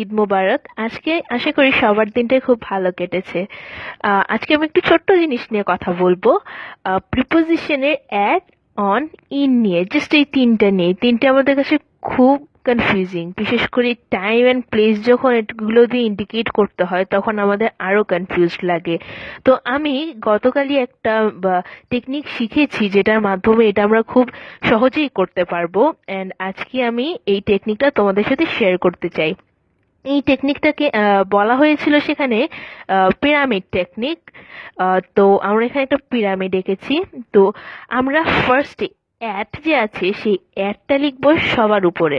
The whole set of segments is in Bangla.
ঈদ মোবারক। আজকে আশা করি সবার দিনটাই খুব ভালো কেটেছে। আজকে আমি একটু ছোট্ট জিনিস নিয়ে কথা বলব। প্রিপোজিশনের অ্যাড অন ইন নিয়ে জাস্ট এই তিনটা নিয়ে। তিনটা আমাদের কাছে খুব কনফিউজিং বিশেষ করে টাইম অ্যান্ড প্লেস যখন এগুলো দিয়ে ইন্ডিকেট করতে হয়, তখন আমাদের আরও কনফিউজড লাগে। তো আমি গতকালই একটা টেকনিক শিখেছি যেটার মাধ্যমে এটা আমরা খুব সহজেই করতে পারব। অ্যান্ড আজকে আমি এই টেকনিকটা তোমাদের সাথে শেয়ার করতে চাই। এই টেকনিকটাকে বলা হয়েছিল সেখানে পিরামিড টেকনিক তো আমরা এখানে একটা পিরামিড এঁকেছি। তো আমরা ফার্স্টে অ্যাট যে আছে, সেই অ্যাটটা লিখব সবার উপরে।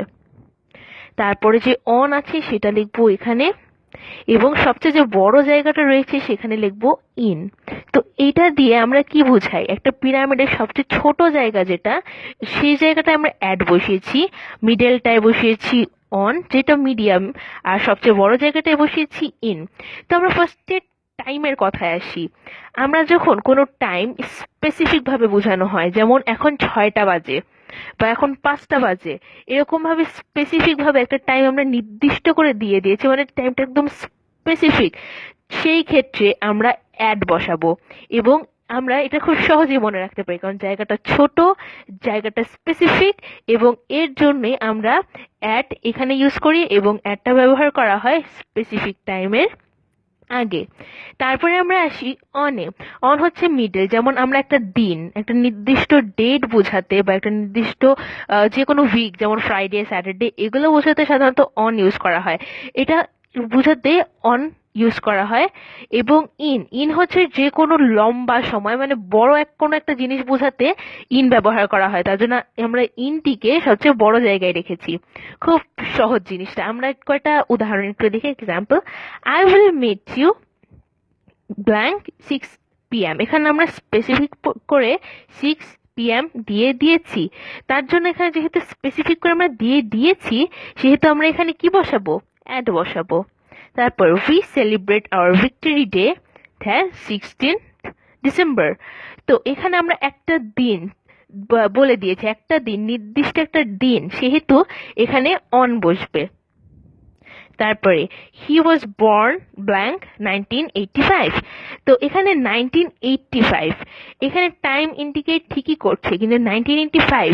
তারপরে যে অন আছে, সেটা লিখব এখানে। এবং সবচেয়ে যে বড় জায়গাটা রয়েছে সেখানে লিখব ইন তো এটা দিয়ে আমরা কি বুঝাই? একটা পিরামিডের সবচেয়ে ছোট জায়গা যেটা, সেই জায়গাটায় আমরা অ্যাড বসিয়েছি মিডলটায় বসিয়েছি অন যেটা মিডিয়াম আর সবচেয়ে বড় জায়গাটায় বসিয়েছি ইন তো আমরা ফার্স্টে টাইমের কথায় আসি। আমরা যখন কোনো টাইম স্পেসিফিক ভাবে বোঝানো হয়, যেমন এখন ছয়টা বাজে বা এখন পাঁচটা বাজে। এরকম ভাবে স্পেসিফিক ভাবে একটা টাইম আমরা নির্দিষ্ট করে দিয়ে দিয়েছি মানে টাইমটা একদম স্পেসিফিক সেই ক্ষেত্রে আমরা অ্যাড বসাবো এবং আমরা এটা খুব সহজেই মনে রাখতে পারি কারণ জায়গাটা ছোট জায়গাটা স্পেসিফিক এবং এর জন্যে আমরা অ্যাড এখানে ইউজ করি এবং অ্যাডটা ব্যবহার করা হয় স্পেসিফিক টাইমের আগে। তারপরে আমরা আসি অনে অন হচ্ছে মিডল যেমন আমরা একটা দিন, একটা নির্দিষ্ট ডেট বোঝাতে বা একটা নির্দিষ্ট যে কোনো উইক যেমন ফ্রাইডে স্যাটারডে এগুলো বোঝাতে সাধারণত অন ইউজ করা হয়। এটা বোঝাতে অন ইউজ করা হয়। এবং ইন ইন হচ্ছে যে কোনো লম্বা সময় মানে বড় এক, কোনো একটা জিনিস বোঝাতে ইন ব্যবহার করা হয়। তার জন্য আমরা ইনটিকে সবচেয়ে বড় জায়গায় রেখেছি। খুব সহজ জিনিসটা। আমরা কয়টা উদাহরণ একটু দেখি। Example I will meet you blank six PM এখানে আমরা স্পেসিফিক করে সিক্স পিএম দিয়ে দিয়েছি। তার জন্য এখানে যেহেতু স্পেসিফিক করে আমরা দিয়ে দিয়েছি, সেহেতু আমরা এখানে কি বসাবো? অ্যাড বসাবো। তারপর we celebrate our victory day হ্যাঁ সিক্সটিন ডিসেম্বর তো এখানে আমরা একটা দিন বলে দিয়েছি, একটা দিন, নির্দিষ্ট একটা দিন, সেহেতু এখানে অন বসবে। তারপরে he was born blank nineteen eighty five তো এখানে নাইনটিন এইটটি ফাইভ এখানে টাইম ইন্ডিকেট ঠিকই করছে, কিন্তু নাইনটিন এইটটি ফাইভ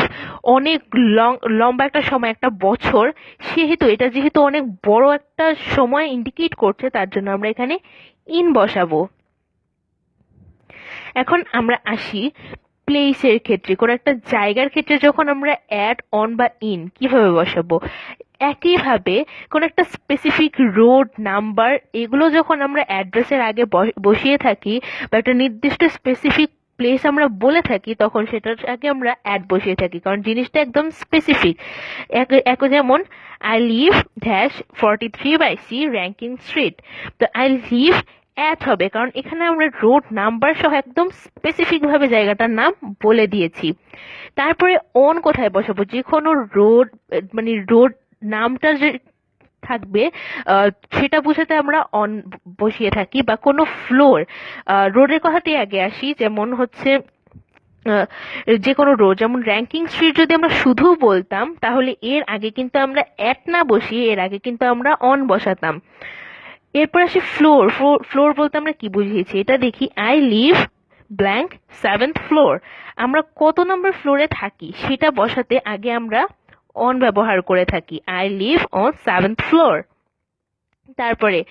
অনেক লং লম্বা একটা সময়, একটা বছর, সেহেতু এটা যেহেতু অনেক বড় একটা সময় ইন্ডিকেট করছে, তার জন্য আমরা এখানে ইন বসাবো। এখন আমরা আসি প্লেসের ক্ষেত্রে, কোনো একটা জায়গার ক্ষেত্রে যখন আমরা অ্যাড অন বা ইন কীভাবে বসাবো? একইভাবে কোনো একটা স্পেসিফিক রোড নাম্বার এগুলো যখন আমরা অ্যাড্রেসের আগে বসিয়ে থাকি বা একটা নির্দিষ্ট স্পেসিফিক প্লেস আমরা বলে থাকি, তখন সেটার আগে আমরা অ্যাড বসিয়ে থাকি। কারণ জিনিসটা একদম স্পেসিফিক এক যেমন I live dash forty three by C ranking street তো আই লিভ অ্যাড হবে, কারণ এখানে আমরা রোড নাম্বার সহ একদম স্পেসিফিক ভাবে জায়গাটার নাম বলে দিয়েছি। তারপরে অন কোথায় বসাবো? যে কোনো রোড মানে রোড নামটা যে থাকবে সেটা বোঝাতে আমরা অন বসিয়ে থাকি বা কোনো ফ্লোর রোডের কথাতেই আগে আসি, যেমন হচ্ছে যে কোনো রোড যেমন র্যাঙ্কিং স্ট্রিট যদি আমরা শুধু বলতাম, তাহলে এর আগে কিন্তু আমরা অ্যাট না বসিয়ে এর আগে কিন্তু আমরা অন বসাতাম। এরপর আসি ফ্লোর ফ্লোর বলতে আমরা কি বুঝিয়েছি? এটা দেখি I live blank seventh floor আমরা কত নম্বর ফ্লোরে থাকি, সেটা বসাতে আগে আমরা অন ব্যবহার করে থাকি। I live on seventh floor তারপরে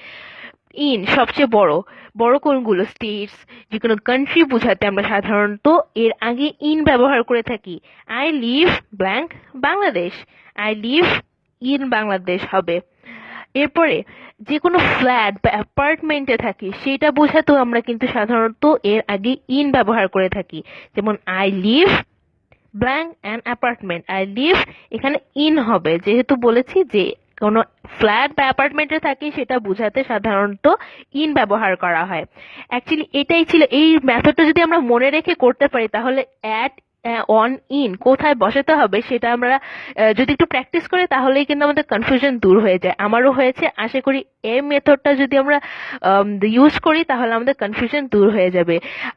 ইন সবচেয়ে বড়। বড় কোনগুলো? স্টেটস যে কোনো কান্ট্রি বোঝাতে আমরা সাধারণত এর আগে ইন ব্যবহার করে থাকি। I live blank Bangladesh I live in Bangladesh হবে। এরপরে যে কোনো ফ্ল্যাট বা অ্যাপার্টমেন্টে থাকি, সেটা বোঝাতেও আমরা কিন্তু সাধারণত এর আগে ইন ব্যবহার করে থাকি। যেমন I live blank and apartment I live এখানে ইন হবে। যেহেতু বলেছি যে কোনো ফ্ল্যাট বা অ্যাপার্টমেন্টে থাকি, সেটা বোঝাতে সাধারণত ইন ব্যবহার করা হয়। অ্যাকচুয়ালি এটাই ছিল, এই মেথডটা যদি আমরা মনে রেখে করতে পারি, তাহলে অ্যাট অন ইন কোথায় বসাতে হবে সেটা আমরা যদি একটু প্র্যাকটিস করি তাহলেই কিন্তু আমাদের কনফিউশন দূর হয়ে যায়। আমারও হয়েছে, আশা করি এই মেথডটা যদি আমরা ইউজ করি তাহলে আমাদের কনফিউশন দূর হয়ে যাবে।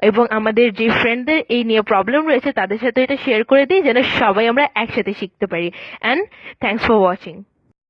এবং আমাদের যে ফ্রেন্ডদের এই নিয়ে প্রবলেম রয়েছে তাদের সাথে এটা শেয়ার করে দিই, যেন সবাই আমরা একসাথে শিখতে পারি। And thanks for watching